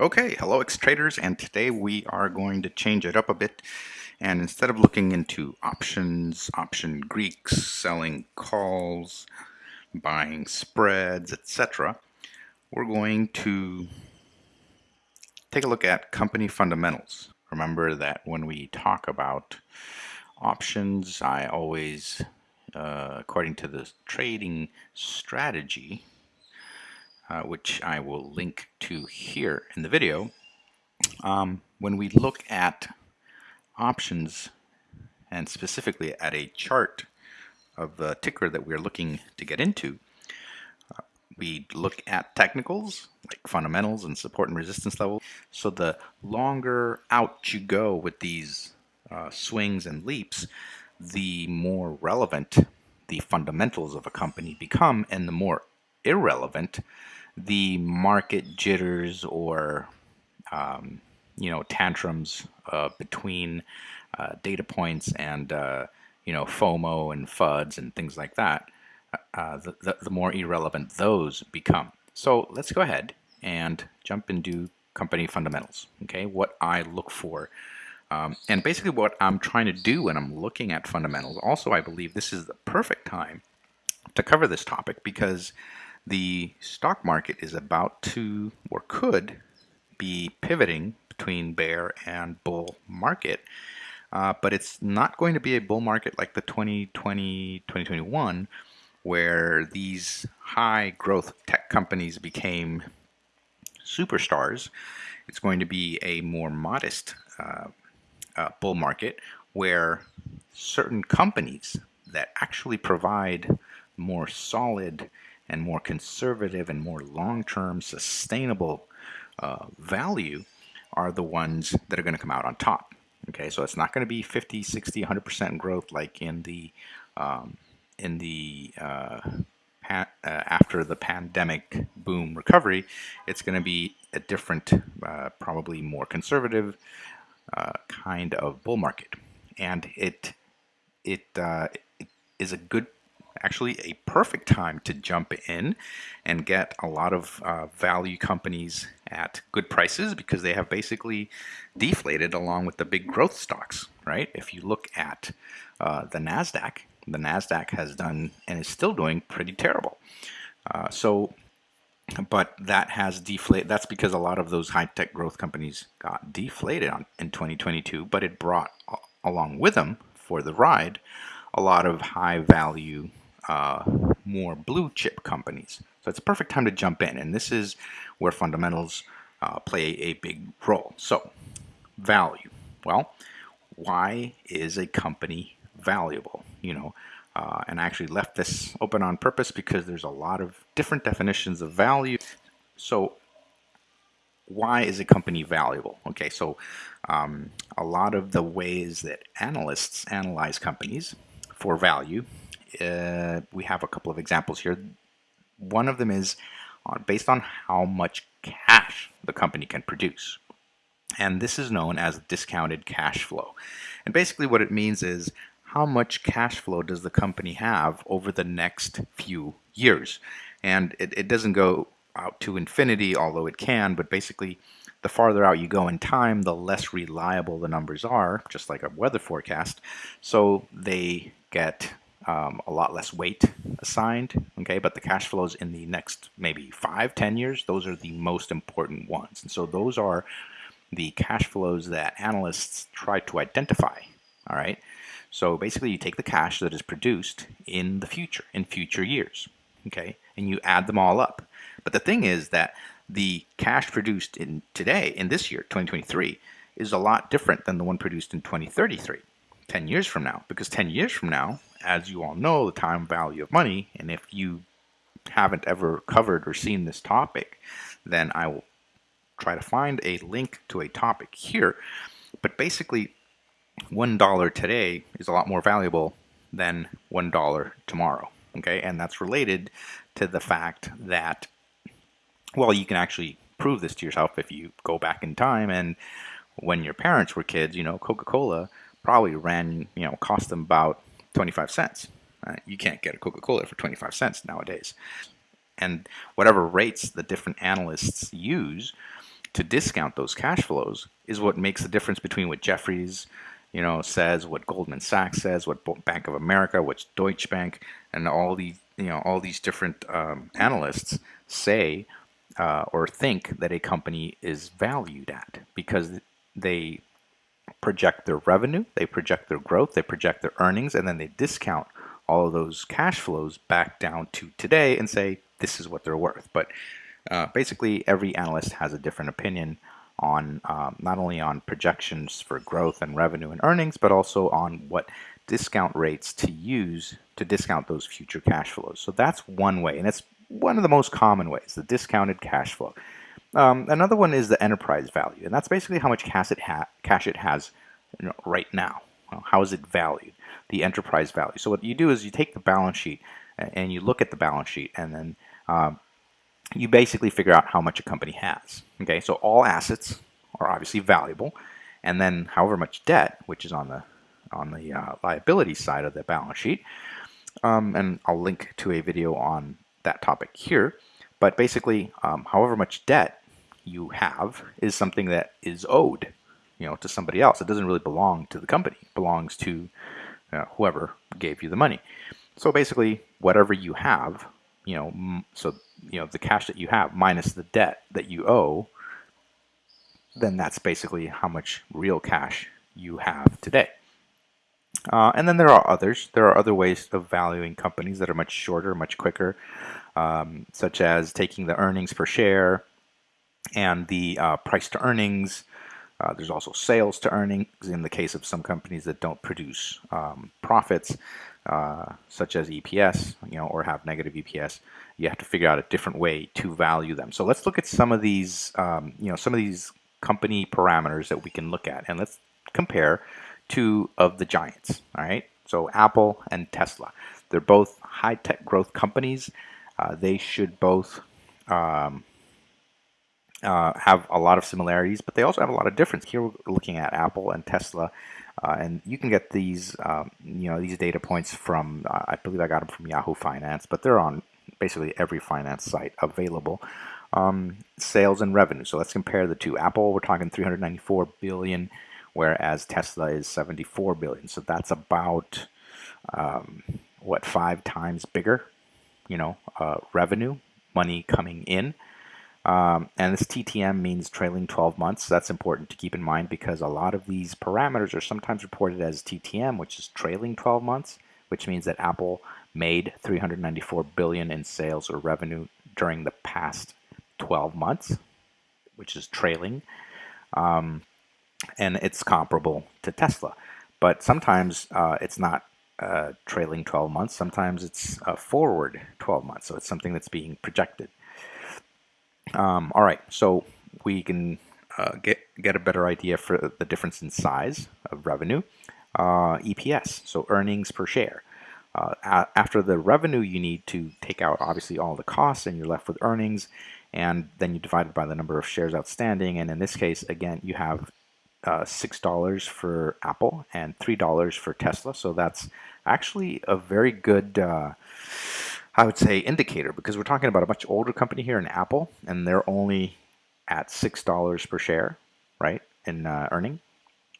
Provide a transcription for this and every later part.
Okay, hello X-Traders, and today we are going to change it up a bit. And instead of looking into options, option Greeks, selling calls, buying spreads, etc., we're going to take a look at company fundamentals. Remember that when we talk about options, I always, uh, according to the trading strategy, uh, which I will link to here in the video, um, when we look at options and specifically at a chart of the ticker that we're looking to get into, uh, we look at technicals like fundamentals and support and resistance level. So the longer out you go with these uh, swings and leaps, the more relevant the fundamentals of a company become and the more irrelevant the market jitters or um, you know tantrums uh, between uh, data points and uh, you know FOMO and FUDs and things like that, uh, the, the, the, more irrelevant those become. So let's go ahead and jump into company fundamentals. Okay, what I look for. Um, and basically what I'm trying to do when I'm looking at fundamentals, also I believe this is the perfect time to cover this topic because the stock market is about to, or could, be pivoting between bear and bull market. Uh, but it's not going to be a bull market like the 2020 2021 where these high growth tech companies became superstars. It's going to be a more modest uh, uh, bull market where certain companies that actually provide more solid and more conservative and more long-term sustainable uh, value are the ones that are going to come out on top. Okay, so it's not going to be 50, 60, 100% growth like in the um, in the uh, uh, after the pandemic boom recovery. It's going to be a different, uh, probably more conservative uh, kind of bull market, and it it, uh, it is a good actually a perfect time to jump in and get a lot of uh, value companies at good prices because they have basically deflated along with the big growth stocks, right? If you look at uh, the NASDAQ, the NASDAQ has done and is still doing pretty terrible. Uh, so, but that has deflated. That's because a lot of those high tech growth companies got deflated on, in 2022, but it brought along with them for the ride a lot of high value uh, more blue chip companies. So it's a perfect time to jump in, and this is where fundamentals uh, play a big role. So, value. Well, why is a company valuable? You know, uh, and I actually left this open on purpose because there's a lot of different definitions of value. So, why is a company valuable? Okay, so um, a lot of the ways that analysts analyze companies for value uh, we have a couple of examples here. One of them is on, based on how much cash the company can produce. And this is known as discounted cash flow. And basically what it means is how much cash flow does the company have over the next few years? And it, it doesn't go out to infinity, although it can, but basically the farther out you go in time, the less reliable the numbers are, just like a weather forecast. So they get um, a lot less weight assigned, okay, but the cash flows in the next maybe five, ten years, those are the most important ones. And so those are the cash flows that analysts try to identify, all right? So basically you take the cash that is produced in the future, in future years, okay, and you add them all up. But the thing is that the cash produced in today, in this year, 2023, is a lot different than the one produced in 2033, 10 years from now, because 10 years from now, as you all know, the time value of money. And if you haven't ever covered or seen this topic, then I will try to find a link to a topic here. But basically, $1 today is a lot more valuable than $1 tomorrow. Okay, and that's related to the fact that, well, you can actually prove this to yourself if you go back in time and when your parents were kids, you know, Coca-Cola probably ran, you know, cost them about 25 cents. Uh, you can't get a Coca-Cola for 25 cents nowadays. And whatever rates the different analysts use, to discount those cash flows is what makes the difference between what Jefferies you know, says, what Goldman Sachs says, what Bank of America, what Deutsche Bank, and all these, you know, all these different um, analysts say uh, or think that a company is valued at because they project their revenue, they project their growth, they project their earnings, and then they discount all of those cash flows back down to today and say this is what they're worth. But uh, basically, every analyst has a different opinion on um, not only on projections for growth and revenue and earnings, but also on what discount rates to use to discount those future cash flows. So that's one way, and it's one of the most common ways, the discounted cash flow. Um, another one is the enterprise value, and that's basically how much cash it, ha cash it has you know, right now. Well, how is it valued? The enterprise value. So what you do is you take the balance sheet and you look at the balance sheet, and then um, you basically figure out how much a company has. Okay, so all assets are obviously valuable, and then however much debt, which is on the on the uh, liability side of the balance sheet, um, and I'll link to a video on that topic here. But basically, um, however much debt you have is something that is owed, you know, to somebody else. It doesn't really belong to the company. It belongs to uh, whoever gave you the money. So basically, whatever you have, you know, so you know the cash that you have minus the debt that you owe, then that's basically how much real cash you have today. Uh, and then there are others. There are other ways of valuing companies that are much shorter, much quicker, um, such as taking the earnings per share and the uh, price to earnings. Uh, there's also sales to earnings in the case of some companies that don't produce um, profits, uh, such as EPS, you know, or have negative EPS. You have to figure out a different way to value them. So let's look at some of these, um, you know, some of these company parameters that we can look at, and let's compare two of the giants. All right, so Apple and Tesla. They're both high-tech growth companies. Uh, they should both um, uh, have a lot of similarities, but they also have a lot of difference. Here we're looking at Apple and Tesla, uh, and you can get these, um, you know, these data points from, uh, I believe I got them from Yahoo Finance, but they're on basically every finance site available. Um, sales and revenue. So let's compare the two. Apple, we're talking 394 billion whereas Tesla is 74 billion. So that's about um, what five times bigger, you know, uh, revenue, money coming in. Um, and this TTM means trailing 12 months. That's important to keep in mind because a lot of these parameters are sometimes reported as TTM, which is trailing 12 months, which means that Apple made 394 billion in sales or revenue during the past 12 months, which is trailing. Um, and it's comparable to Tesla. But sometimes uh, it's not uh, trailing 12 months. Sometimes it's uh, forward 12 months. So it's something that's being projected. Um, all right, so we can uh, get get a better idea for the difference in size of revenue. Uh, EPS, so earnings per share. Uh, after the revenue, you need to take out obviously all the costs, and you're left with earnings. And then you divide it by the number of shares outstanding. And in this case, again, you have uh, $6 for Apple and $3 for Tesla. So that's actually a very good, uh, I would say, indicator because we're talking about a much older company here in Apple, and they're only at $6 per share, right, in uh, earning.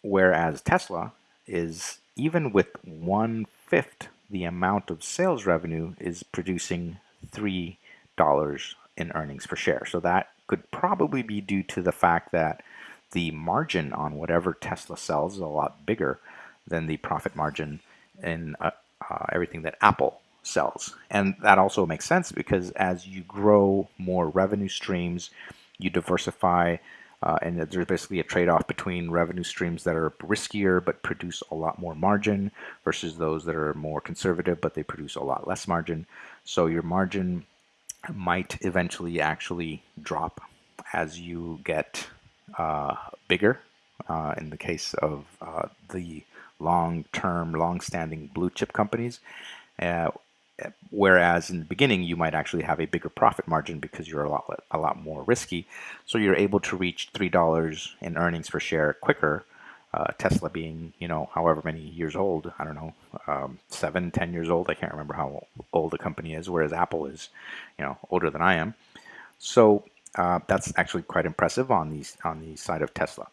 Whereas Tesla is, even with one fifth the amount of sales revenue, is producing $3 in earnings per share. So that could probably be due to the fact that the margin on whatever Tesla sells is a lot bigger than the profit margin in uh, uh, everything that Apple sells. And that also makes sense because as you grow more revenue streams, you diversify, uh, and there's basically a trade-off between revenue streams that are riskier but produce a lot more margin versus those that are more conservative but they produce a lot less margin. So your margin might eventually actually drop as you get uh, bigger uh, in the case of uh, the long-term, long-standing blue chip companies. Uh, whereas in the beginning, you might actually have a bigger profit margin because you're a lot a lot more risky. So you're able to reach three dollars in earnings per share quicker. Uh, Tesla being, you know, however many years old, I don't know, um, seven, ten years old. I can't remember how old the company is. Whereas Apple is, you know, older than I am. So uh, that's actually quite impressive on these on the side of Tesla.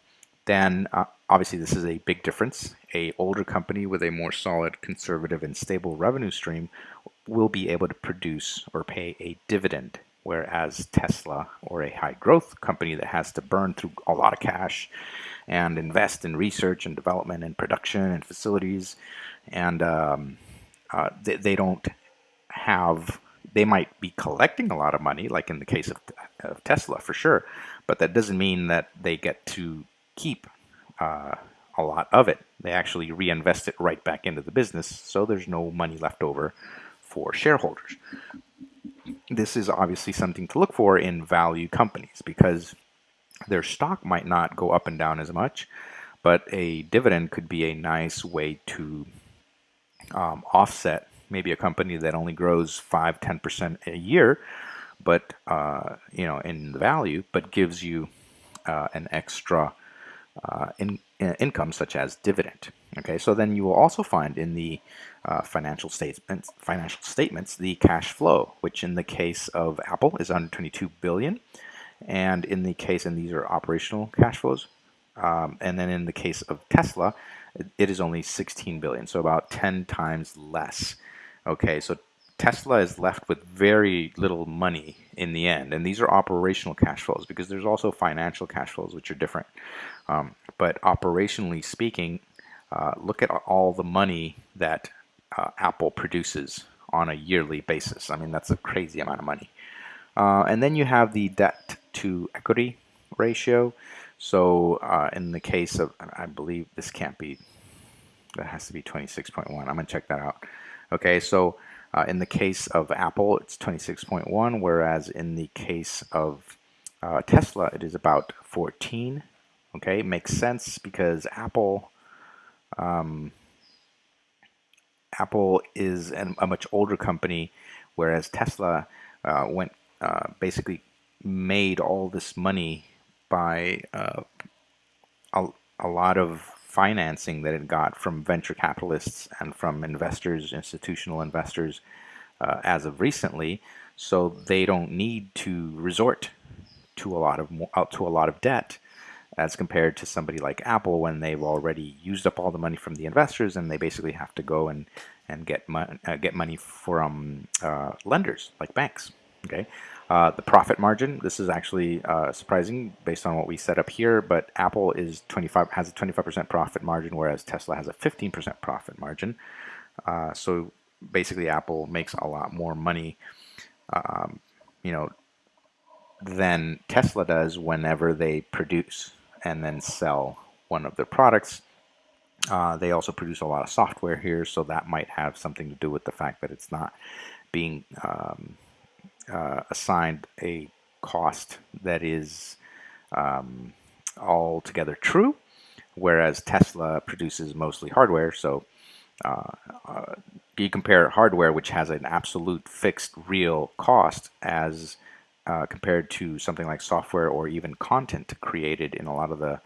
Then uh, obviously this is a big difference. A older company with a more solid, conservative, and stable revenue stream will be able to produce or pay a dividend, whereas Tesla or a high growth company that has to burn through a lot of cash and invest in research and development and production and facilities, and um, uh, they, they don't have they might be collecting a lot of money, like in the case of, of Tesla for sure, but that doesn't mean that they get to keep uh, a lot of it. They actually reinvest it right back into the business, so there's no money left over for shareholders. This is obviously something to look for in value companies because their stock might not go up and down as much, but a dividend could be a nice way to um, offset maybe a company that only grows 5 10% a year but uh, you know in the value but gives you uh, an extra uh, in, in income such as dividend okay? So then you will also find in the uh, financial statements financial statements the cash flow which in the case of Apple is 122 billion. And in the case and these are operational cash flows um, and then in the case of Tesla it is only 16 billion so about 10 times less Okay, so Tesla is left with very little money in the end, and these are operational cash flows because there's also financial cash flows which are different. Um, but operationally speaking, uh, look at all the money that uh, Apple produces on a yearly basis. I mean, that's a crazy amount of money. Uh, and then you have the debt to equity ratio. So uh, in the case of, I believe this can't be, that has to be 26.1. I'm going to check that out. Okay, so uh, in the case of Apple, it's 26.1, whereas in the case of uh, Tesla, it is about 14. Okay, makes sense because Apple, um, Apple is an, a much older company, whereas Tesla uh, went uh, basically made all this money by uh, a, a lot of financing that it got from venture capitalists and from investors, institutional investors, uh, as of recently. So they don't need to resort to a lot of uh, to a lot of debt as compared to somebody like Apple when they've already used up all the money from the investors and they basically have to go and and get uh, get money from uh, lenders like banks. Okay, uh, the profit margin, this is actually uh, surprising based on what we set up here, but Apple is 25 has a 25% profit margin, whereas Tesla has a 15% profit margin. Uh, so basically, Apple makes a lot more money, um, you know, than Tesla does whenever they produce and then sell one of their products. Uh, they also produce a lot of software here, so that might have something to do with the fact that it's not being um, uh, assigned a cost that is um, altogether true, whereas Tesla produces mostly hardware. So uh, uh, you compare hardware, which has an absolute fixed real cost, as uh, compared to something like software or even content created in a lot of the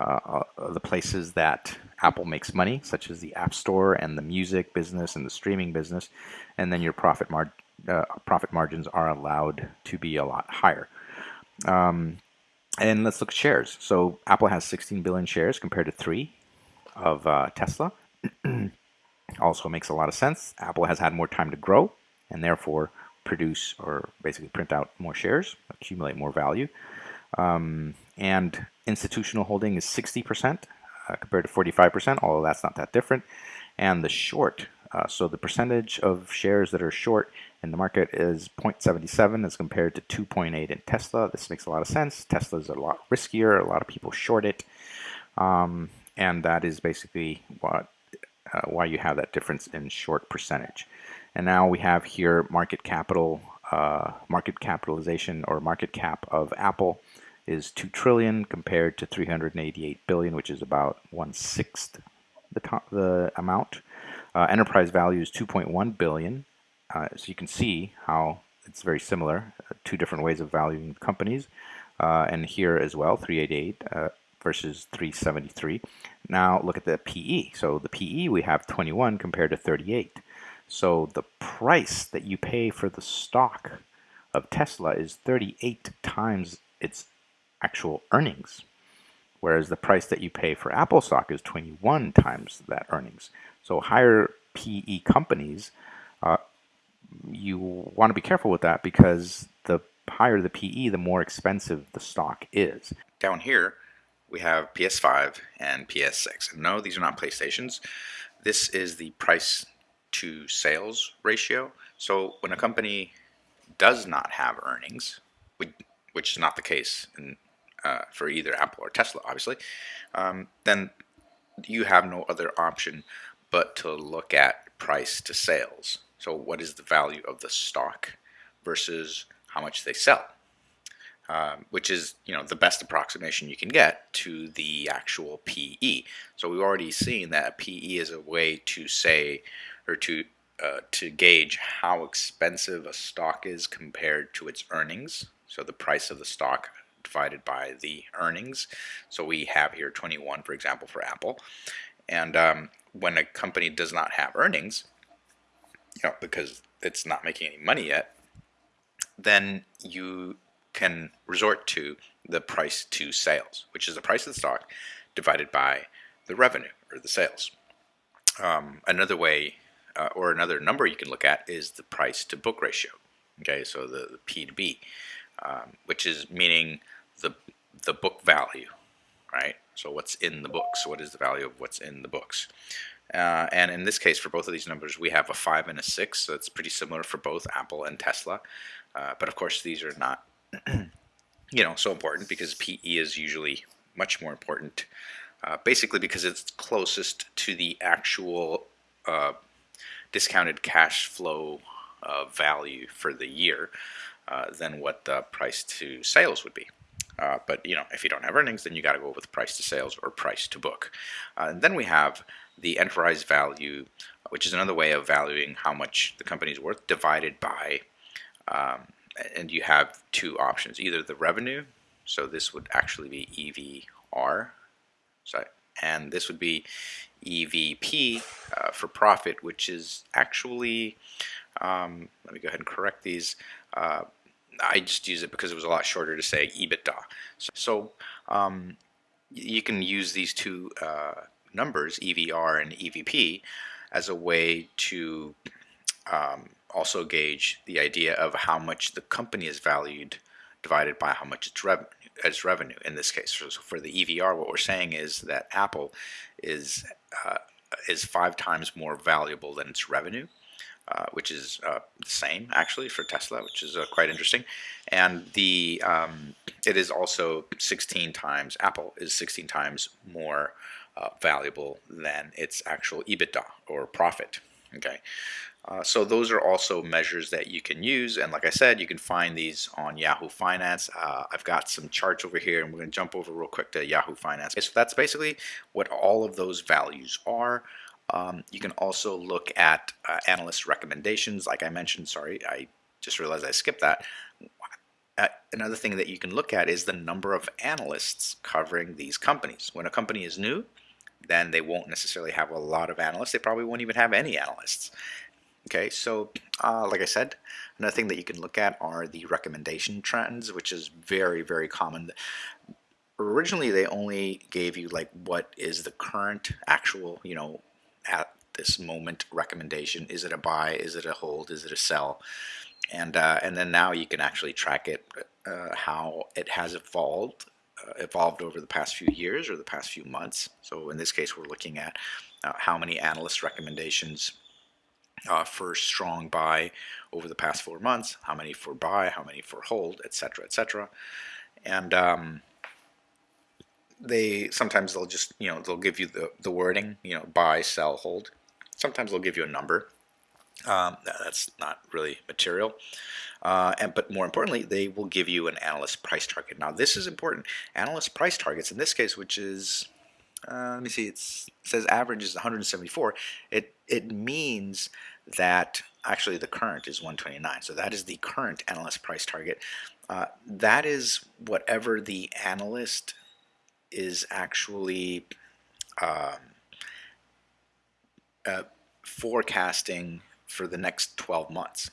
uh, uh, the places that Apple makes money, such as the App Store and the music business and the streaming business, and then your profit mar uh, profit margins are allowed to be a lot higher. Um, and let's look at shares. So Apple has 16 billion shares compared to three of uh, Tesla. also makes a lot of sense. Apple has had more time to grow and therefore produce or basically print out more shares, accumulate more value. Um, and institutional holding is 60% uh, compared to 45%, although that's not that different. And the short, uh, so the percentage of shares that are short in the market is 0.77 as compared to 2.8 in Tesla. This makes a lot of sense. Tesla is a lot riskier. A lot of people short it. Um, and that is basically what uh, why you have that difference in short percentage. And now we have here market capital, uh, market capitalization or market cap of Apple is 2 trillion compared to 388 billion, which is about one sixth the, top, the amount. Uh, enterprise value is 2.1 billion. Uh, so you can see how it's very similar, uh, two different ways of valuing companies. Uh, and here as well, 388 uh, versus 373. Now look at the PE. So the PE we have 21 compared to 38. So the price that you pay for the stock of Tesla is 38 times its actual earnings, whereas the price that you pay for Apple stock is 21 times that earnings. So higher PE companies, uh, you want to be careful with that because the higher the PE, the more expensive the stock is. Down here, we have PS5 and PS6. No, these are not PlayStations. This is the price to sales ratio. So when a company does not have earnings, which is not the case in, uh, for either Apple or Tesla, obviously, um, then you have no other option but to look at price to sales. So what is the value of the stock versus how much they sell? Um, which is you know the best approximation you can get to the actual PE. So we've already seen that a PE is a way to say or to uh, to gauge how expensive a stock is compared to its earnings. So the price of the stock divided by the earnings. So we have here 21, for example, for Apple. And um, when a company does not have earnings, you know, because it's not making any money yet, then you can resort to the price to sales, which is the price of the stock divided by the revenue or the sales. Um, another way uh, or another number you can look at is the price to book ratio. Okay, so the, the P to B, um, which is meaning the the book value, right? So what's in the books? What is the value of what's in the books? Uh, and in this case, for both of these numbers, we have a 5 and a 6, so it's pretty similar for both Apple and Tesla. Uh, but of course, these are not you know, so important because PE is usually much more important, uh, basically because it's closest to the actual uh, discounted cash flow uh, value for the year uh, than what the price to sales would be. Uh, but you know, if you don't have earnings, then you got to go with price to sales or price to book. Uh, and then we have the enterprise value, which is another way of valuing how much the company is worth, divided by um, and you have two options, either the revenue, so this would actually be EVR, so, and this would be EVP uh, for profit, which is actually, um, let me go ahead and correct these, uh, I just use it because it was a lot shorter to say EBITDA. So, so um, you can use these two uh, numbers, EVR and EVP, as a way to um, also gauge the idea of how much the company is valued divided by how much its, rev its revenue in this case. So for the EVR, what we're saying is that Apple is uh, is five times more valuable than its revenue. Uh, which is uh, the same actually for Tesla, which is uh, quite interesting. And the um, it is also 16 times Apple is 16 times more uh, valuable than its actual EBITDA or profit. Okay, uh, so those are also measures that you can use and like I said you can find these on Yahoo Finance. Uh, I've got some charts over here and we're going to jump over real quick to Yahoo Finance. So that's basically what all of those values are. Um, you can also look at uh, analyst recommendations like I mentioned sorry I just realized I skipped that. Uh, another thing that you can look at is the number of analysts covering these companies. When a company is new then they won't necessarily have a lot of analysts. They probably won't even have any analysts. Okay, so uh, like I said, another thing that you can look at are the recommendation trends, which is very, very common. Originally, they only gave you like what is the current actual, you know, at this moment recommendation. Is it a buy? Is it a hold? Is it a sell? And uh, and then now you can actually track it, uh, how it has evolved, uh, evolved over the past few years or the past few months. So in this case, we're looking at uh, how many analyst recommendations uh, for strong buy over the past four months, how many for buy, how many for hold, etc., etc. And um, they sometimes they'll just you know they'll give you the the wording you know buy, sell, hold. Sometimes they'll give you a number. Um, that's not really material. Uh, and but more importantly, they will give you an analyst price target. Now this is important. Analyst price targets in this case, which is uh, let me see, it says average is 174. It it means that actually the current is 129. So that is the current analyst price target. Uh, that is whatever the analyst is actually um, uh, forecasting for the next 12 months.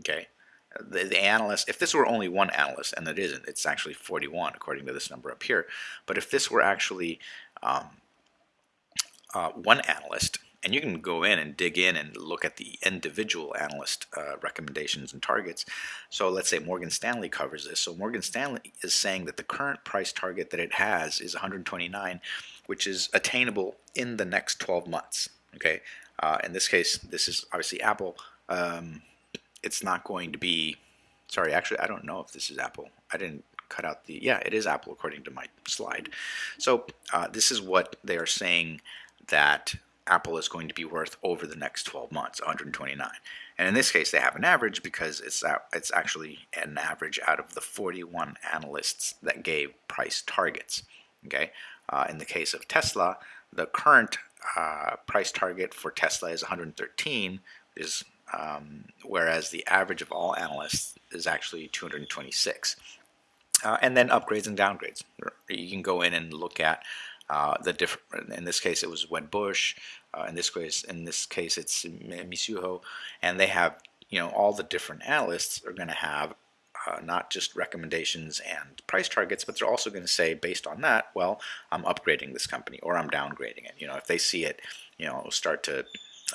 Okay, the, the analyst, if this were only one analyst, and it isn't, it's actually 41 according to this number up here, but if this were actually um, uh, one analyst, and you can go in and dig in and look at the individual analyst uh, recommendations and targets. So let's say Morgan Stanley covers this. So Morgan Stanley is saying that the current price target that it has is 129, which is attainable in the next 12 months. Okay, uh, in this case, this is obviously Apple. Um, it's not going to be. Sorry, actually, I don't know if this is Apple. I didn't cut out the. Yeah, it is Apple according to my slide. So uh, this is what they are saying that Apple is going to be worth over the next 12 months, 129. And in this case, they have an average because it's it's actually an average out of the 41 analysts that gave price targets. Okay, uh, in the case of Tesla, the current uh, price target for Tesla is 113, is um, whereas the average of all analysts is actually 226. Uh, and then upgrades and downgrades. You can go in and look at uh, the different. In this case, it was Wedbush. Uh, in this case, in this case, it's Mizuho, and they have you know all the different analysts are going to have uh, not just recommendations and price targets, but they're also going to say based on that, well, I'm upgrading this company or I'm downgrading it. You know, if they see it, you know, start to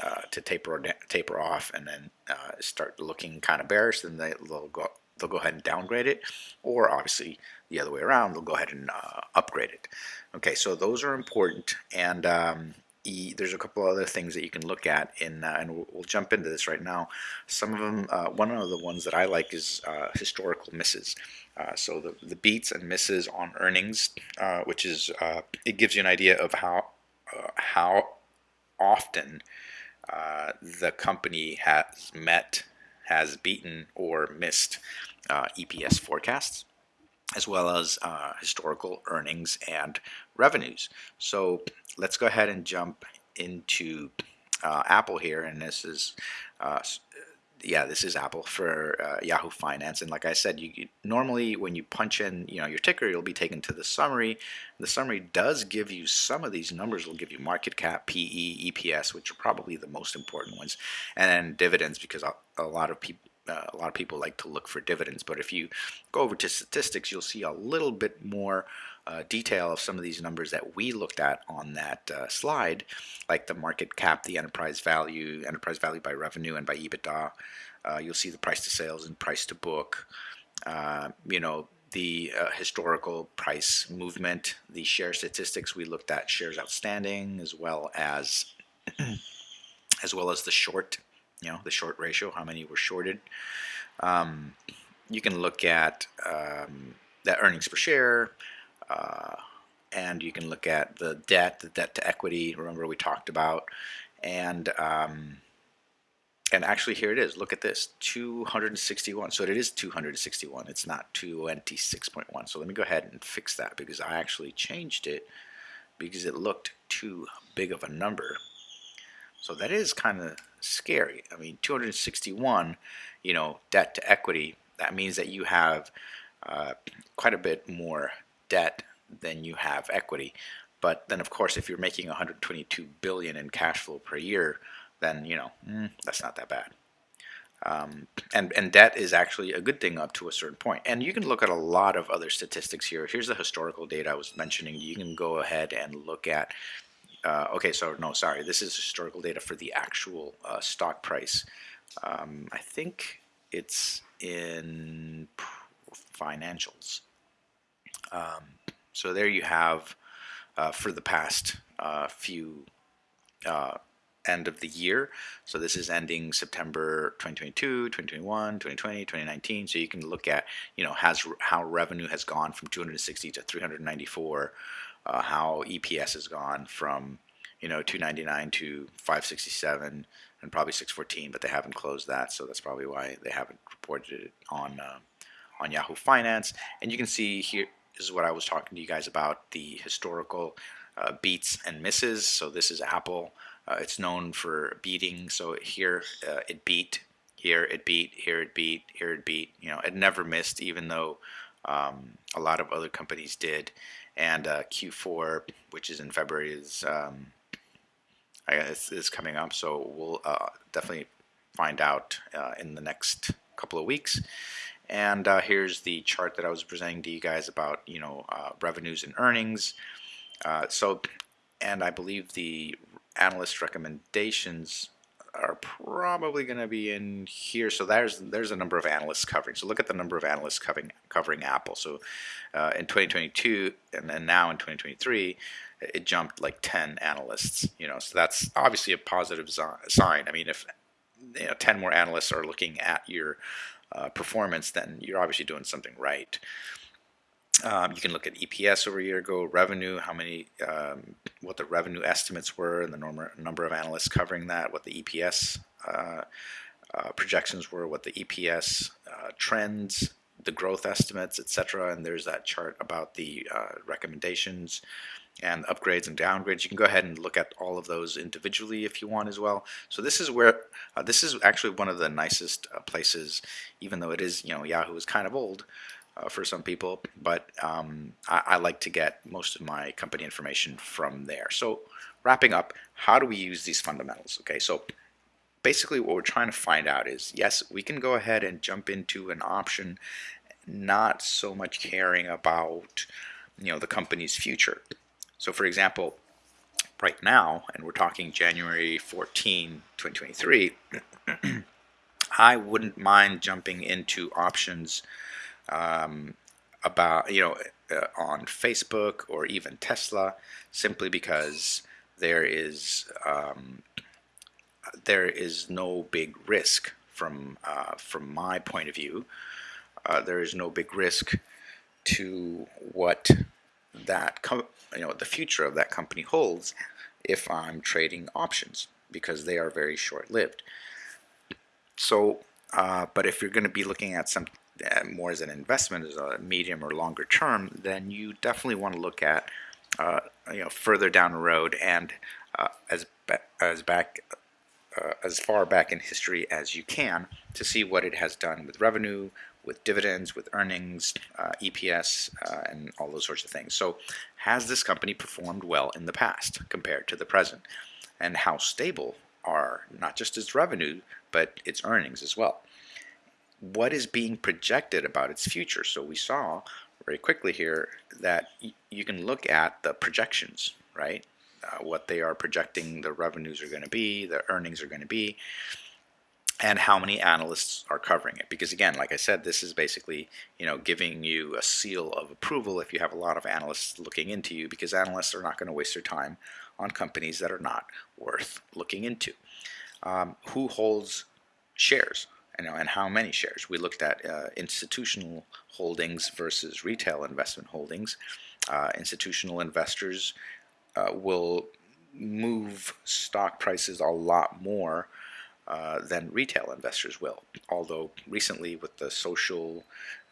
uh, to taper taper off and then uh, start looking kind of bearish, then they, will go they'll go ahead and downgrade it, or obviously the other way around, they'll go ahead and uh, upgrade it. Okay, so those are important, and um, e, there's a couple other things that you can look at, in, uh, and we'll, we'll, jump into this right now. Some of them, uh, one of the ones that I like is uh, historical misses. Uh, so the, the beats and misses on earnings, uh, which is it gives you an idea of how how often the company has met, has beaten, or missed EPS forecasts as well as uh, historical earnings and revenues. So let's go ahead and jump into uh, Apple here, and this is uh, yeah, this is Apple for uh, Yahoo Finance. And like I said, you, you, normally when you punch in, you know, your ticker, you'll be taken to the summary. The summary does give you some of these numbers. Will give you market cap, PE, EPS, which are probably the most important ones, and dividends because a lot of people uh, a lot of people like to look for dividends. But if you go over to statistics, you'll see a little bit more uh, detail of some of these numbers that we looked at on that uh, slide, like the market cap, the enterprise value, enterprise value by revenue and by EBITDA. Uh, you'll see the price to sales and price to book. Uh, you know, the uh, historical price movement, the share statistics. We looked at shares outstanding as well as as well as the short you know, the short ratio, how many were shorted. Um, you can look at um, that earnings per share, uh, and you can look at the debt, the debt to equity. Remember we talked about, and um, and actually here it is. Look at this, 261. So it is 261. It's not 26.1. So let me go ahead and fix that because I actually changed it because it looked too big of a number. So that is kind of scary. I mean, 261, you know, debt to equity, that means that you have uh, quite a bit more debt than you have equity. But then, of course, if you're making 122 billion in cash flow per year, then you know mm, that's not that bad. Um, and and debt is actually a good thing up to a certain point. And you can look at a lot of other statistics here. Here's the historical data I was mentioning. You can go ahead and look at uh, okay, so no, sorry, this is historical data for the actual uh, stock price. Um, I think it's in financials. Um, so there you have uh, for the past uh, few uh, end of the year. So this is ending September 2022, 2021, 2020, 2019. So you can look at, you know, has how revenue has gone from 260 to 394 uh, how EPS has gone from you know 299 to 567 and probably 614, but they haven't closed that, so that's probably why they haven't reported it on uh, on Yahoo Finance. And you can see here is what I was talking to you guys about the historical uh, beats and misses. So this is Apple. Uh, it's known for beating. So here uh, it beat, here it beat, here it beat, here it beat. You know, it never missed, even though um, a lot of other companies did and uh, Q4, which is in February, is um, I guess is coming up. So we'll uh, definitely find out uh, in the next couple of weeks. And uh, here's the chart that I was presenting to you guys about, you know, uh, revenues and earnings. Uh, so, and I believe the analyst recommendations are probably going to be in here. So there's there's a number of analysts covering. So look at the number of analysts covering covering Apple. So uh, in 2022 and then now in 2023, it jumped like 10 analysts. You know, so that's obviously a positive sign. I mean, if you know 10 more analysts are looking at your uh, performance, then you're obviously doing something right. Um, you can look at EPS over a year ago, revenue, how many, um, what the revenue estimates were, and the normal, number of analysts covering that, what the EPS uh, uh, projections were, what the EPS uh, trends, the growth estimates, etc. And there's that chart about the uh, recommendations and upgrades and downgrades. You can go ahead and look at all of those individually if you want as well. So this is where uh, this is actually one of the nicest uh, places, even though it is you know Yahoo is kind of old uh, for some people, but um, I, I, like to get most of my company information from there. So wrapping up, how do we use these fundamentals? Okay, so basically what we're trying to find out is, yes, we can go ahead and jump into an option, not so much caring about you know the company's future. So for example, right now, and we're talking January 14, 2023, I wouldn't mind jumping into options um, about you know uh, on Facebook or even Tesla simply because there is um, there is no big risk from uh, from my point of view. Uh, there is no big risk to what that you know the future of that company holds if I'm trading options because they are very short-lived. So, uh, but if you're going to be looking at some more as an investment, as a medium or longer term, then you definitely want to look at uh, you know further down the road and uh, as as back uh, as far back in history as you can to see what it has done with revenue, with dividends, with earnings, uh, EPS, uh, and all those sorts of things. So, has this company performed well in the past compared to the present, and how stable are not just its revenue but its earnings as well? What is being projected about its future. So we saw very quickly here that you can look at the projections, right? Uh, what they are projecting the revenues are going to be, the earnings are going to be, and how many analysts are covering it. Because again, like I said, this is basically you know giving you a seal of approval if you have a lot of analysts looking into you, because analysts are not going to waste their time on companies that are not worth looking into. Um, who holds shares? You know, and how many shares. We looked at uh, institutional holdings versus retail investment holdings. Uh, institutional investors uh, will move stock prices a lot more uh, than retail investors will. Although recently with the social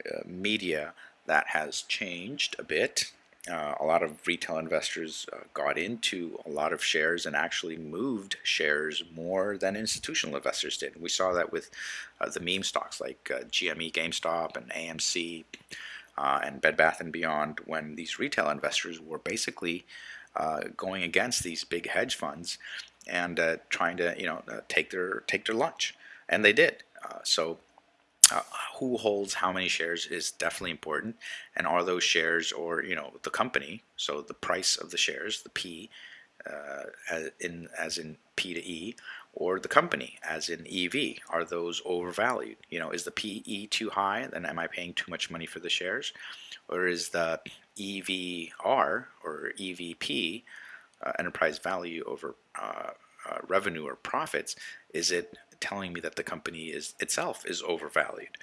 uh, media that has changed a bit uh, a lot of retail investors uh, got into a lot of shares and actually moved shares more than institutional investors did. We saw that with uh, the meme stocks like uh, GME, GameStop, and AMC, uh, and Bed Bath and Beyond, when these retail investors were basically uh, going against these big hedge funds and trying to, you know, take their take their lunch, and they did. so uh, who holds how many shares is definitely important. And are those shares or you know the company so the price of the shares the P uh, as in as in P to E or the company as in EV are those overvalued? You know is the PE too high? Then am I paying too much money for the shares? Or is the EVR or EVP uh, enterprise value over uh, uh, revenue or profits is it telling me that the company is itself is overvalued.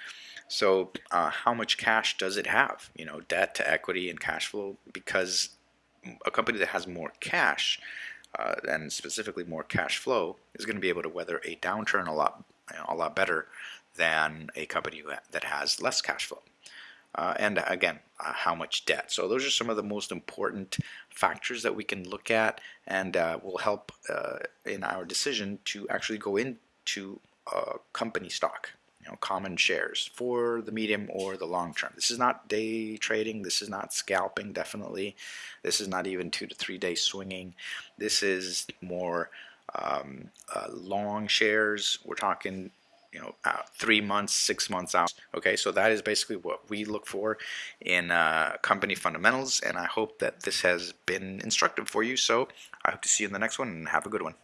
So uh, how much cash does it have? You know, debt to equity and cash flow because a company that has more cash uh, and specifically more cash flow is going to be able to weather a downturn a lot you know, a lot better than a company that has less cash flow. Uh, and again, uh, how much debt. So those are some of the most important factors that we can look at and uh, will help uh, in our decision to actually go in to a company stock, you know, common shares for the medium or the long term. This is not day trading. This is not scalping, definitely. This is not even two to three day swinging. This is more um, uh, long shares. We're talking you know uh, three months six months out okay so that is basically what we look for in uh, company fundamentals and I hope that this has been instructive for you so I hope to see you in the next one and have a good one